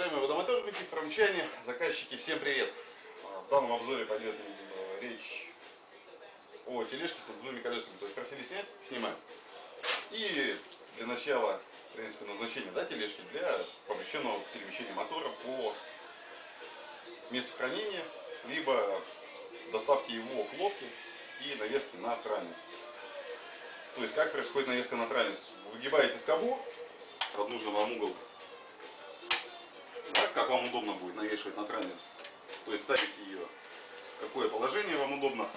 Уважаемые водомоторники, фрамчане, заказчики, всем привет! В данном обзоре пойдет э, речь о тележке с надувными колесами. То есть просили снять, снимаем. И для начала, в принципе, назначение да, тележки для помещенного перемещения мотора по месту хранения, либо доставки его к лодке и навески на транец. То есть как происходит навеска на транец? Выгибаете скобу под нужный вам угол так, как вам удобно будет навешивать на транец. То есть ставите ее, какое положение вам удобно.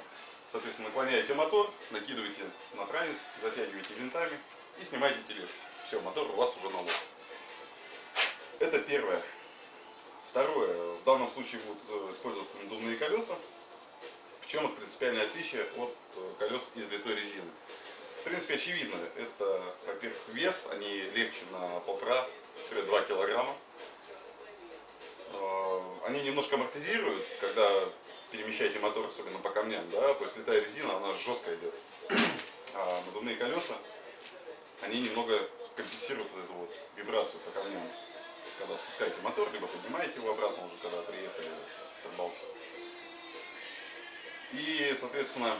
Соответственно, наклоняете мотор, накидываете на транец, затягиваете винтами и снимаете тележку. Все, мотор у вас уже на лоб. Это первое. Второе. В данном случае будут э, использоваться надувные колеса. В чем их принципиальное отличие от э, колес из литой резины? В принципе, очевидно. Это, во-первых, вес. Они легче на полтора-два килограмма. Немножко амортизируют, когда перемещаете мотор, особенно по камням, да, то есть летая резина, она жестко идет. А надувные колеса, они немного компенсируют вот эту вот вибрацию по камням. Когда спускаете мотор, либо поднимаете его обратно уже, когда приехали с рыбалки. И, соответственно,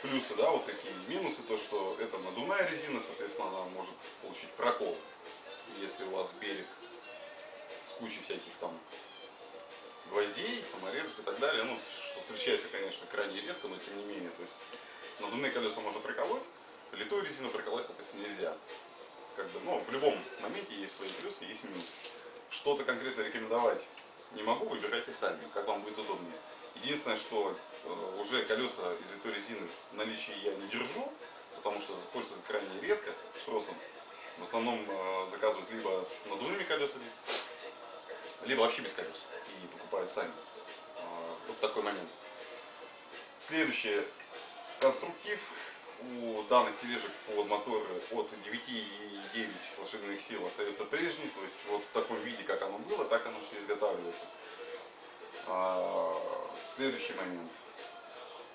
плюсы, да, вот такие минусы, то, что это надувная резина, соответственно, она может получить прокол, если у вас берег кучей всяких там гвоздей, саморезов и так далее. Ну, что встречается, конечно, крайне редко, но тем не менее. То есть надувные колеса можно приколоть, литую резину приколоть, соответственно, нельзя. Как бы, ну, в любом моменте есть свои плюсы, есть минусы. Что-то конкретно рекомендовать не могу, выбирайте сами, как вам будет удобнее. Единственное, что э, уже колеса из литой резины в наличии я не держу, потому что пользуются крайне редко спросом. В основном э, заказывают либо с надувными колесами, либо вообще без колес покупают сами. А, вот такой момент. Следующий конструктив у данных тележек под моторы от 9,9 лошадиных сил остается прежний, то есть вот в таком виде, как оно было, так оно все изготавливается. А, следующий момент.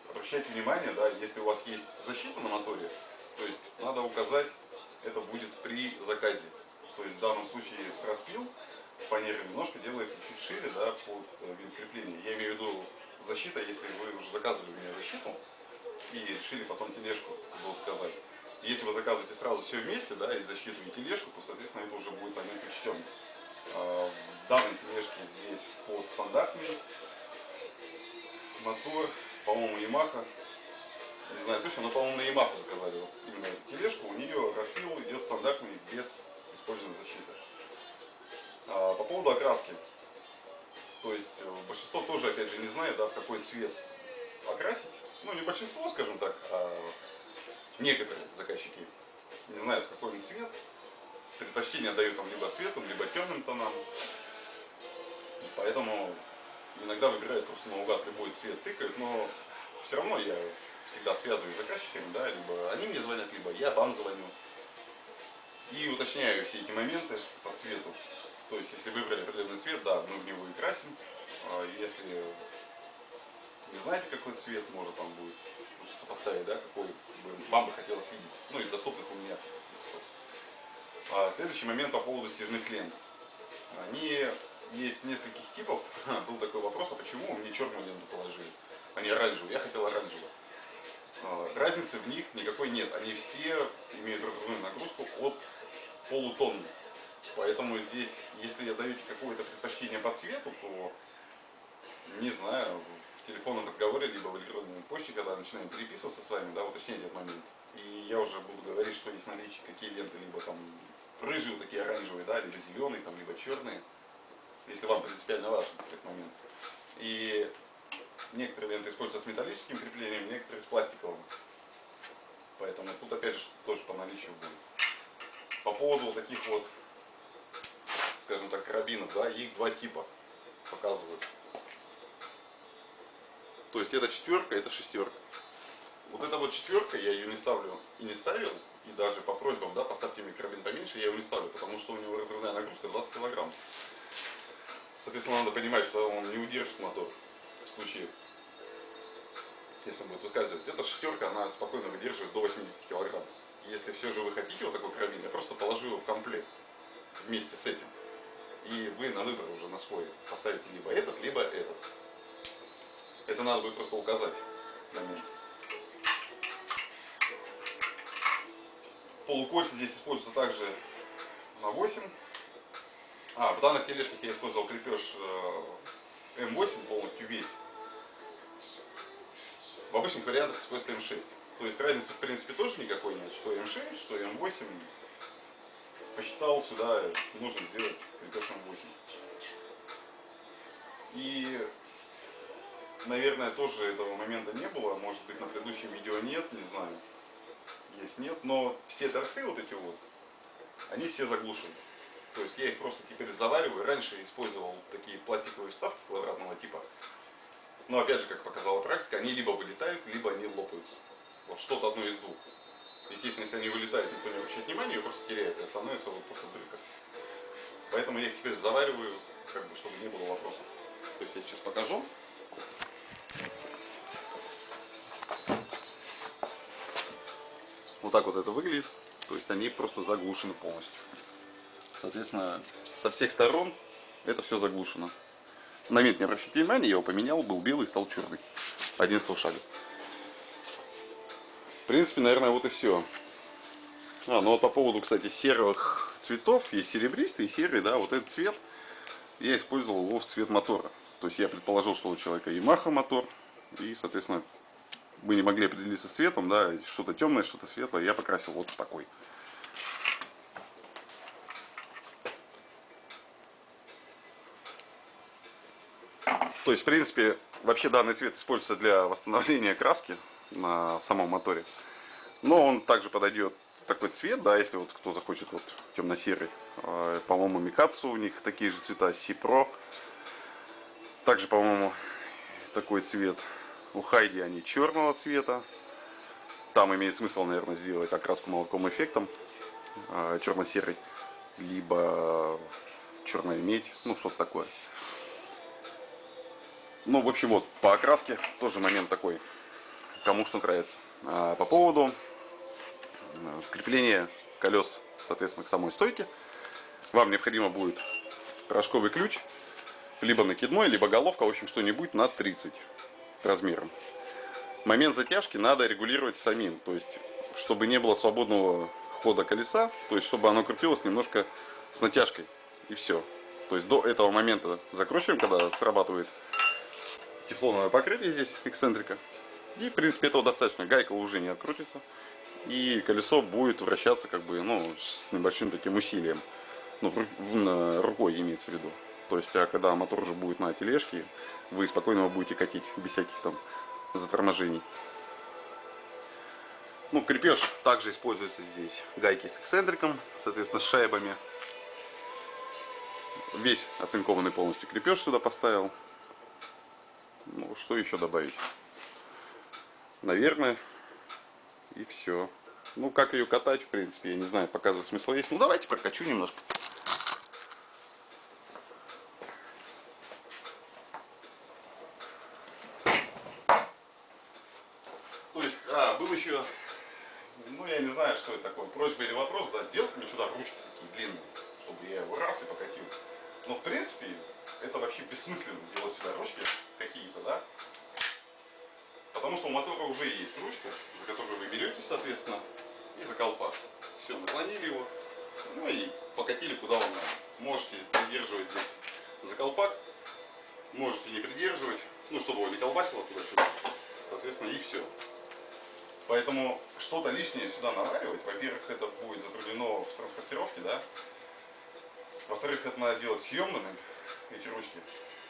Обращайте внимание, да, если у вас есть защита на моторе, то есть надо указать, это будет при заказе. То есть в данном случае распил фанеры немножко делается чуть шире, да, под э, вид крепления. Я имею в виду защита, если вы уже заказывали у меня защиту и решили потом тележку, было сказать. Если вы заказываете сразу все вместе, да, и защиту, и тележку, то, соответственно, это уже будет момент учтен. А, в тележке здесь под стандартный мотор, по-моему, Yamaha. Не знаю точно, но, по-моему, на Yamaha заказали именно тележку. У нее распил идет стандартный без использования защиты. А, по поводу окраски. То есть э, большинство тоже, опять же, не знает, да, в какой цвет окрасить. Ну, не большинство, скажем так, а некоторые заказчики не знают, в какой он цвет. Предпочтение дают там либо светлым, либо темным тонам. Поэтому иногда выбирают просто наугад любой цвет, тыкают, но все равно я всегда связываюсь с заказчиками, да, либо они мне звонят, либо я вам звоню. И уточняю все эти моменты по цвету. То есть, если выбрали определенный цвет, да, мы в него и красим. А если не знаете, какой цвет, может там будет сопоставить, да, какой вам бы хотелось видеть. Ну, из доступных у меня. А следующий момент по поводу стяжных лент. Они есть нескольких типов. Был такой вопрос, а почему мне черную ленту положили, а не оранжевую? Я хотел оранжевую. А, разницы в них никакой нет. Они все имеют разрывную нагрузку от полутонны. Поэтому здесь, если даете какое-то предпочтение по цвету, то, не знаю, в телефонном разговоре, либо в электронной почте, когда начинаем переписываться с вами, да, уточнять этот момент. И я уже буду говорить, что есть наличие, какие ленты, либо там рыжие, вот такие оранжевые, да, либо зеленые, там, либо черные, если вам принципиально важен этот момент. И некоторые ленты используются с металлическим креплением, некоторые с пластиковым. Поэтому тут опять же тоже по наличию будет. По поводу вот таких вот скажем так, карабинов, да, их два типа показывают. То есть это четверка, это шестерка. Вот эта вот четверка, я ее не ставлю и не ставил, и даже по просьбам, да, поставьте мне карабин поменьше, я его не ставлю, потому что у него разрывная нагрузка 20 килограмм. Соответственно, надо понимать, что он не удержит мотор в случае, если он будет выскальзывать. Эта шестерка, она спокойно выдерживает до 80 килограмм. Если все же вы хотите вот такой карабин, я просто положу его в комплект вместе с этим. И вы на выбор уже на свой поставите либо этот, либо этот. Это надо будет просто указать нем. Полукольца здесь используются также на 8. А, в данных тележках я использовал крепеж э, М8 полностью весь. В обычных вариантах используется М6. То есть разницы в принципе тоже никакой нет, что М6, что М8. Посчитал сюда, нужно сделать крепеж М8. И, наверное, тоже этого момента не было, может быть на предыдущем видео нет, не знаю, есть нет, но все торцы вот эти вот, они все заглушены. То есть я их просто теперь завариваю. Раньше использовал такие пластиковые вставки квадратного типа. Но опять же, как показала практика, они либо вылетают, либо они лопаются. Вот что-то одно из двух. Естественно, если они вылетают, никто не обращает внимания, ее просто теряют и становится вот просто дырка. Поэтому я их теперь завариваю, как бы, чтобы не было вопросов. То есть я сейчас покажу. Вот так вот это выглядит. То есть они просто заглушены полностью. Соответственно, со всех сторон это все заглушено. На момент не обращайте внимания, я его поменял, был белый, стал черный. 11 шага. В принципе, наверное, вот и все. А, ну вот по поводу, кстати, серых цветов, есть серебристый серый, да, вот этот цвет, я использовал его в цвет мотора. То есть я предположил, что у человека Yamaha мотор, и, соответственно, мы не могли определиться с цветом, да, что-то темное, что-то светлое, я покрасил вот такой. То есть, в принципе, вообще данный цвет используется для восстановления краски на самом моторе. Но он также подойдет такой цвет, да, если вот кто захочет вот темно-серый. А, по-моему, Микацу у них такие же цвета, Сипро. Также, по-моему, такой цвет. У Хайди они черного цвета. Там имеет смысл, наверное, сделать окраску молоком эффектом. А, черно-серый. Либо черная медь. Ну, что-то такое. Ну, в общем, вот, по окраске тоже момент такой, кому что нравится. А по поводу э, крепления колес, соответственно, к самой стойке, вам необходимо будет рожковый ключ, либо накидной, либо головка, в общем, что-нибудь на 30 размером. Момент затяжки надо регулировать самим, то есть, чтобы не было свободного хода колеса, то есть, чтобы оно крутилось немножко с натяжкой, и все. То есть, до этого момента закручиваем, когда срабатывает тефлоновое покрытие здесь, эксцентрика. И, в принципе, этого достаточно. Гайка уже не открутится. И колесо будет вращаться как бы, ну, с небольшим таким усилием. Ну, рукой имеется в виду. То есть, а когда мотор уже будет на тележке, вы спокойно его будете катить, без всяких там заторможений. Ну, крепеж также используется здесь. Гайки с эксцентриком, соответственно, с шайбами. Весь оцинкованный полностью крепеж сюда поставил. Ну, что еще добавить? Наверное, и все. Ну, как ее катать, в принципе, я не знаю, показывать смысла есть. Ну, давайте прокачу немножко. То есть, а, был еще, ну, я не знаю, что это такое, просьба или вопрос, да, сделать мне сюда ручки такие длинные, чтобы я его раз и покатил. Но, в принципе, это вообще бессмысленно делать сюда ручки какие-то, да? Потому что у мотора уже есть ручка, за которую вы берете, соответственно, и за колпак. Все, наклонили его, ну и покатили куда вам надо. Можете придерживать здесь за колпак, можете не придерживать, ну, чтобы его не колбасило туда-сюда, соответственно, и все. Поэтому что-то лишнее сюда наваривать, во-первых, это будет затруднено в транспортировке, да, во-вторых, это надо делать съемными, эти ручки.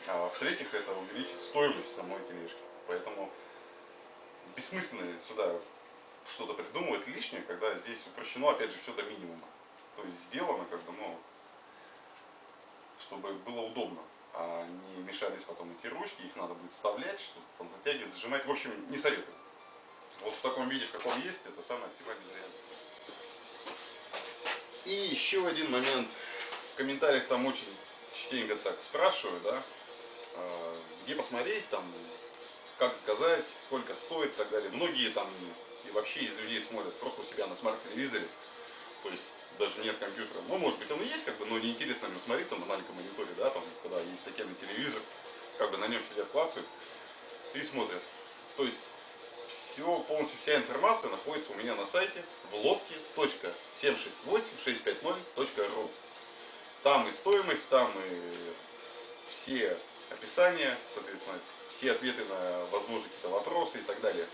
А в-третьих, это увеличит стоимость самой тележки. Поэтому бессмысленно сюда что-то придумывать лишнее, когда здесь упрощено, опять же, все до минимума. То есть сделано, как бы, ну, чтобы было удобно, а не мешались потом эти ручки, их надо будет вставлять, что-то там затягивать, зажимать. В общем, не советую. Вот в таком виде, в каком есть, это самый оптимальный вариант. И еще один момент. В комментариях там очень частенько так спрашиваю, да, а, где посмотреть, там, как сказать, сколько стоит и так далее. Многие там и вообще из людей смотрят просто у себя на смарт-телевизоре. То есть даже нет компьютера. Ну, может быть, он и есть, как бы, но неинтересно ему смотреть там на маленьком мониторе, да, там, когда есть такие телевизор, как бы на нем сидят, клацают и смотрят. То есть все, полностью вся информация находится у меня на сайте в лодке.768650.ru. Там и стоимость, там и все описания, соответственно, все ответы на возможные какие-то вопросы и так далее.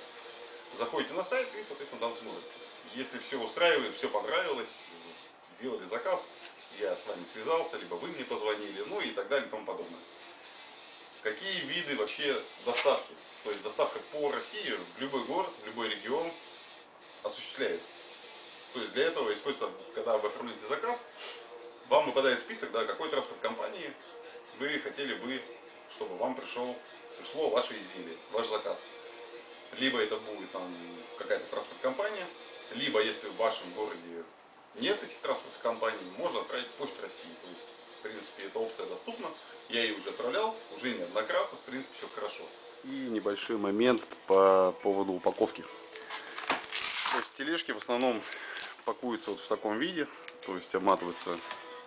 Заходите на сайт и, соответственно, там смотрите. Если все устраивает, все понравилось, сделали заказ, я с вами связался, либо вы мне позвонили, ну и так далее и тому подобное. Какие виды вообще доставки? То есть доставка по России в любой город, в любой регион осуществляется. То есть для этого используется, когда вы оформляете заказ, вам выпадает список, да, какой транспорт компании вы хотели бы, чтобы вам пришел, пришло ваше изделие, ваш заказ. Либо это будет там какая-то транспорт компания, либо если в вашем городе нет этих транспортных компаний, можно отправить Почту России. То есть, в принципе, эта опция доступна. Я ее уже отправлял, уже неоднократно, в принципе, все хорошо. И небольшой момент по поводу упаковки. То есть тележки в основном пакуются вот в таком виде, то есть обматываются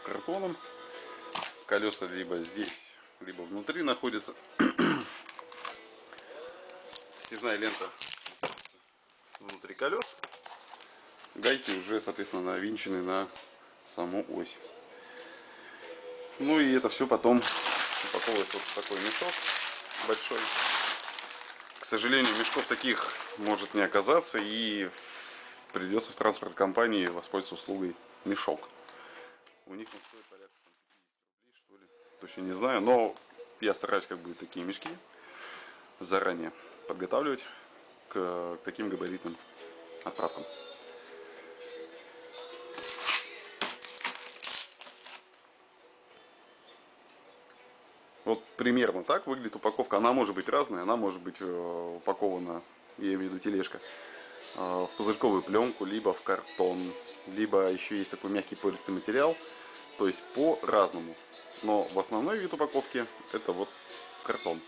картоном. Колеса либо здесь, либо внутри находятся. Снежная лента внутри колес гайки уже, соответственно, навинчены на саму ось. Ну и это все потом упаковывается вот в такой мешок большой. К сожалению, мешков таких может не оказаться и придется в транспорт компании воспользоваться услугой мешок. У них он стоит порядка 50 Точно не знаю, но я стараюсь как бы такие мешки заранее подготавливать к, к таким габаритным отправкам. Вот примерно так выглядит упаковка. Она может быть разная, она может быть э, упакована, я имею в виду тележка, э, в пузырьковую пленку, либо в картон, либо еще есть такой мягкий пористый материал. То есть по-разному. Но в основной вид упаковки это вот картон.